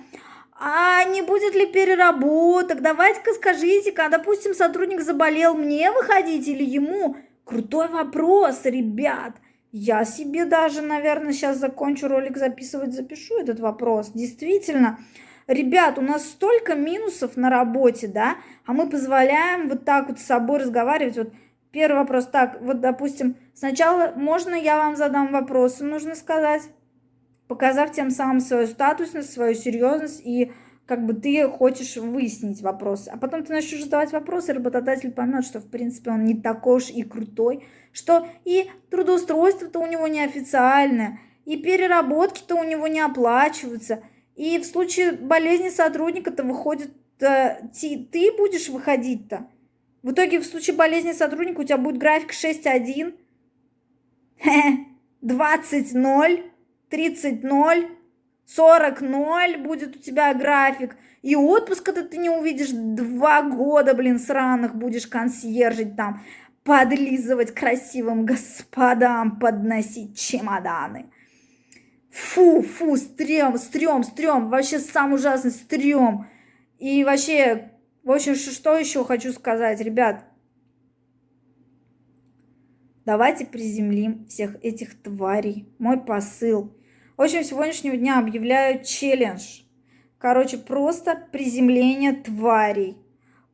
А не будет ли переработок? Давайте-ка скажите-ка, допустим, сотрудник заболел, мне выходить или ему? Крутой вопрос, ребят. Я себе даже, наверное, сейчас закончу ролик записывать, запишу этот вопрос. Действительно, ребят, у нас столько минусов на работе, да, а мы позволяем вот так вот с собой разговаривать. Вот Первый вопрос. Так, вот, допустим, сначала можно я вам задам вопросы, нужно сказать, показав тем самым свою статусность, свою серьезность и как бы ты хочешь выяснить вопросы. А потом ты начнешь задавать вопросы, работодатель поймет, что в принципе он не такой уж и крутой, что и трудоустройство-то у него неофициальное, и переработки-то у него не оплачиваются, и в случае болезни сотрудника-то выходит, э, ты, будешь выходить-то. В итоге в случае болезни сотрудника у тебя будет график 6.1, 20.0, 30.0, 40.0 будет у тебя график. И отпуска-то ты не увидишь два года, блин, сраных будешь консьержить там, подлизывать красивым господам, подносить чемоданы. Фу, фу, стрём, стрём, стрём, вообще самый ужасный стрём. И вообще в общем, что еще хочу сказать, ребят. Давайте приземлим всех этих тварей. Мой посыл. В общем, сегодняшнего дня объявляю челлендж. Короче, просто приземление тварей.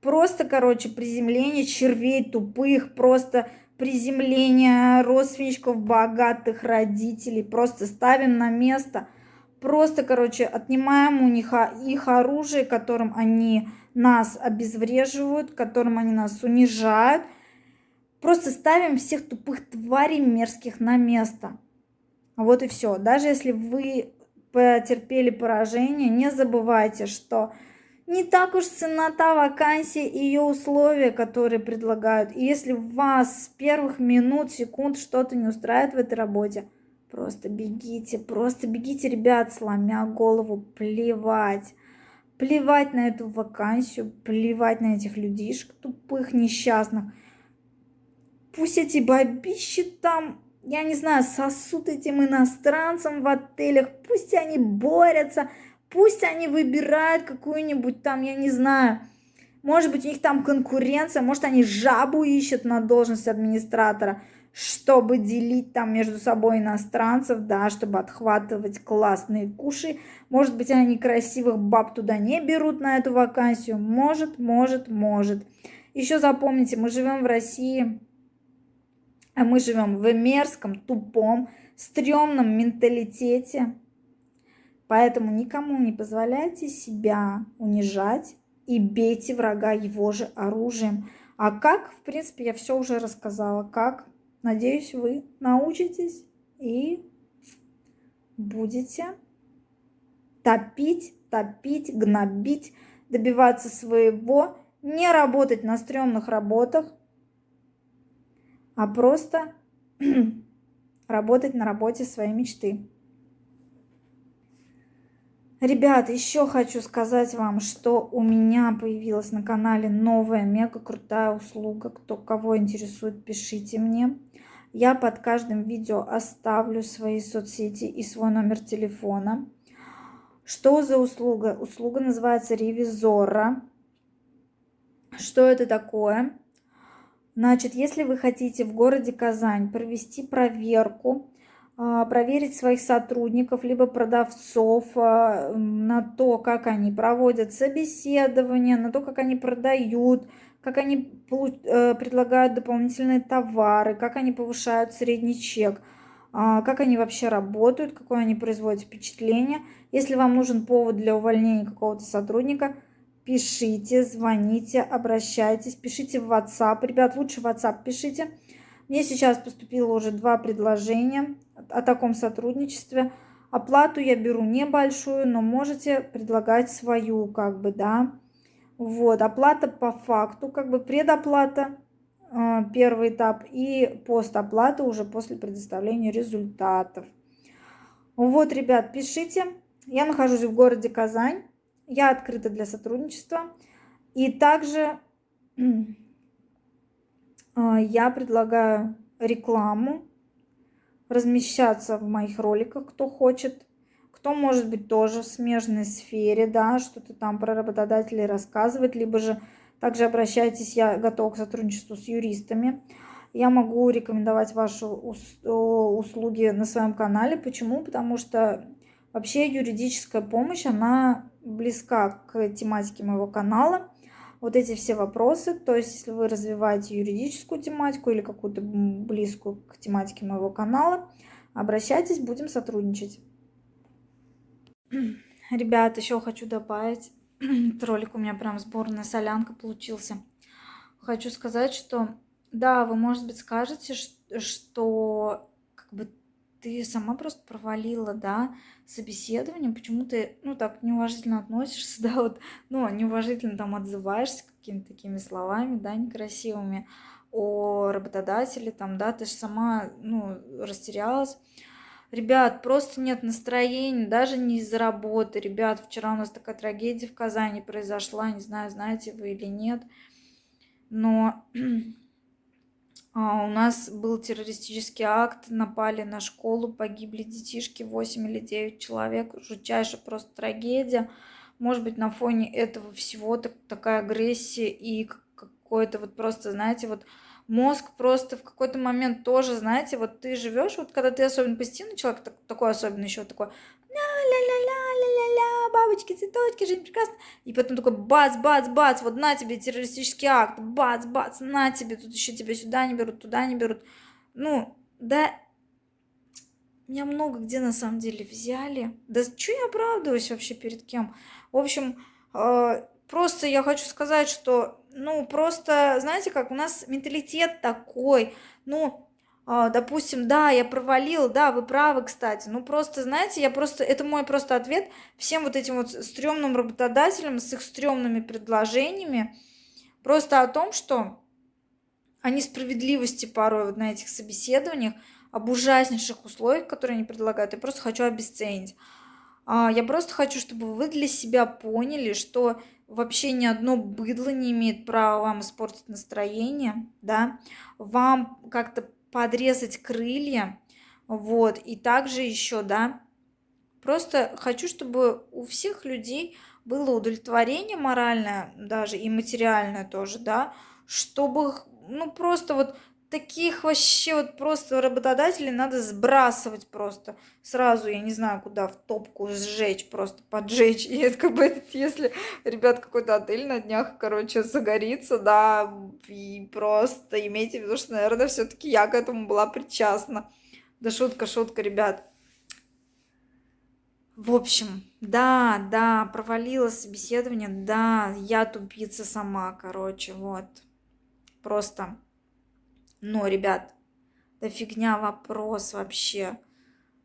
Просто, короче, приземление червей тупых, просто приземление родственничков богатых родителей. Просто ставим на место просто, короче, отнимаем у них их оружие, которым они нас обезвреживают, которым они нас унижают. Просто ставим всех тупых тварей мерзких на место. Вот и все. Даже если вы потерпели поражение, не забывайте, что не так уж цена та вакансия и ее условия, которые предлагают. И если вас с первых минут, секунд что-то не устраивает в этой работе, просто бегите, просто бегите, ребят, сломя голову, плевать. Плевать на эту вакансию, плевать на этих людишек тупых, несчастных. Пусть эти бабищи там я не знаю, сосут этим иностранцам в отелях, пусть они борются, пусть они выбирают какую-нибудь там, я не знаю, может быть, у них там конкуренция, может, они жабу ищут на должность администратора, чтобы делить там между собой иностранцев, да, чтобы отхватывать классные куши. Может быть, они красивых баб туда не берут на эту вакансию. Может, может, может. Еще запомните, мы живем в России, а мы живем в мерзком, тупом, стрёмном менталитете. Поэтому никому не позволяйте себя унижать и бейте врага его же оружием. А как, в принципе, я все уже рассказала. Как, надеюсь, вы научитесь и будете топить, топить, гнобить, добиваться своего, не работать на стрёмных работах, а просто работать на работе своей мечты. Ребят, еще хочу сказать вам, что у меня появилась на канале новая мега крутая услуга. Кто кого интересует, пишите мне. Я под каждым видео оставлю свои соцсети и свой номер телефона. Что за услуга? Услуга называется ревизора. Что это такое? Значит, если вы хотите в городе Казань провести проверку, а, проверить своих сотрудников, либо продавцов а, на то, как они проводят собеседование, на то, как они продают, как они э, предлагают дополнительные товары, как они повышают средний чек, а, как они вообще работают, какое они производят впечатление. Если вам нужен повод для увольнения какого-то сотрудника – пишите, звоните, обращайтесь, пишите в WhatsApp. Ребят, лучше в WhatsApp пишите. Мне сейчас поступило уже два предложения о таком сотрудничестве. Оплату я беру небольшую, но можете предлагать свою, как бы, да. Вот, оплата по факту, как бы предоплата, э, первый этап, и постоплата уже после предоставления результатов. Вот, ребят, пишите. Я нахожусь в городе Казань. Я открыта для сотрудничества. И также а, я предлагаю рекламу размещаться в моих роликах, кто хочет. Кто может быть тоже в смежной сфере, да, что-то там про работодателей рассказывать, либо же также обращайтесь, я готова к сотрудничеству с юристами. Я могу рекомендовать ваши услуги на своем канале. Почему? Потому что вообще юридическая помощь, она близка к тематике моего канала. Вот эти все вопросы, то есть если вы развиваете юридическую тематику или какую-то близкую к тематике моего канала, обращайтесь, будем сотрудничать. Ребят, еще хочу добавить, ролик у меня прям сборная солянка получился. Хочу сказать, что да, вы, может быть, скажете, что как бы ты сама просто провалила, да, собеседование, почему ты, ну, так неуважительно относишься, да, вот, ну, неуважительно там отзываешься какими-то такими словами, да, некрасивыми о работодателе, там, да, ты же сама, ну, растерялась. Ребят, просто нет настроения, даже не из-за работы. Ребят, вчера у нас такая трагедия в Казани произошла, не знаю, знаете вы или нет, но А, у нас был террористический акт, напали на школу, погибли детишки, 8 или 9 человек. Жутчайшая просто трагедия. Может быть, на фоне этого всего так, такая агрессия и какой-то вот просто, знаете, вот мозг просто в какой-то момент тоже, знаете, вот ты живешь, вот когда ты особенно позитивный человек, такой особенный еще такой, ля-ля-ля-ля-ля-ля, бабочки, цветочки, жизнь прекрасна. И потом такой бац, бац, бац, вот на тебе террористический акт, бац, бац, на тебе, тут еще тебя сюда не берут, туда не берут. Ну, да, меня много где на самом деле взяли. Да что я оправдываюсь вообще перед кем? В общем, э, просто я хочу сказать, что, ну, просто, знаете, как у нас менталитет такой, ну, э, допустим, да, я провалил, да, вы правы, кстати, ну, просто, знаете, я просто, это мой просто ответ всем вот этим вот стрёмным работодателям с их стрёмными предложениями, просто о том, что о несправедливости порой вот на этих собеседованиях, об ужаснейших условиях, которые они предлагают, я просто хочу обесценить. А, я просто хочу, чтобы вы для себя поняли, что вообще ни одно быдло не имеет права вам испортить настроение, да, вам как-то подрезать крылья, вот, и также еще, да, просто хочу, чтобы у всех людей было удовлетворение моральное даже и материальное тоже, да, чтобы, ну, просто вот таких вообще вот просто работодателей надо сбрасывать просто сразу, я не знаю, куда, в топку сжечь, просто поджечь. И это как бы, если, ребят, какой-то отель на днях, короче, загорится, да, и просто имейте в виду, что, наверное, все-таки я к этому была причастна. Да шутка, шутка, ребят. В общем, да, да, провалила собеседование, да, я тупица сама, короче, вот. Просто но, ребят, да фигня вопрос вообще.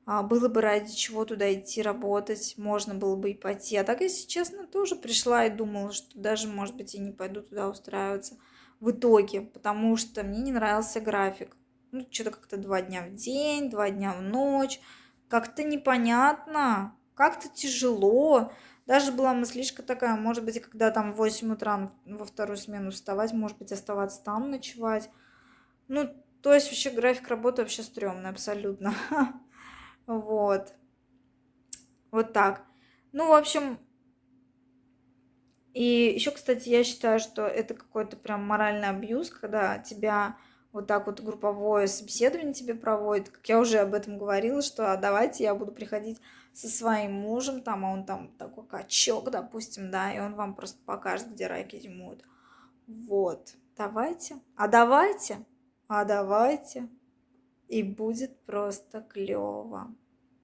А было бы ради чего туда идти работать, можно было бы и пойти. А так, если честно, тоже пришла и думала, что даже, может быть, и не пойду туда устраиваться в итоге, потому что мне не нравился график. Ну, что-то как-то два дня в день, два дня в ночь. Как-то непонятно, как-то тяжело. Даже была мыслишка такая, может быть, когда там в 8 утра во вторую смену вставать, может быть, оставаться там ночевать. Ну, то есть вообще график работы вообще стрёмный абсолютно. Вот. Вот так. Ну, в общем, и еще, кстати, я считаю, что это какой-то прям моральный абьюз, когда тебя вот так вот групповое собеседование тебе проводит. Как я уже об этом говорила, что а давайте я буду приходить со своим мужем, там, а он там такой качок, допустим, да, и он вам просто покажет, где райки зимуют. Вот, давайте. А давайте а давайте, и будет просто клево.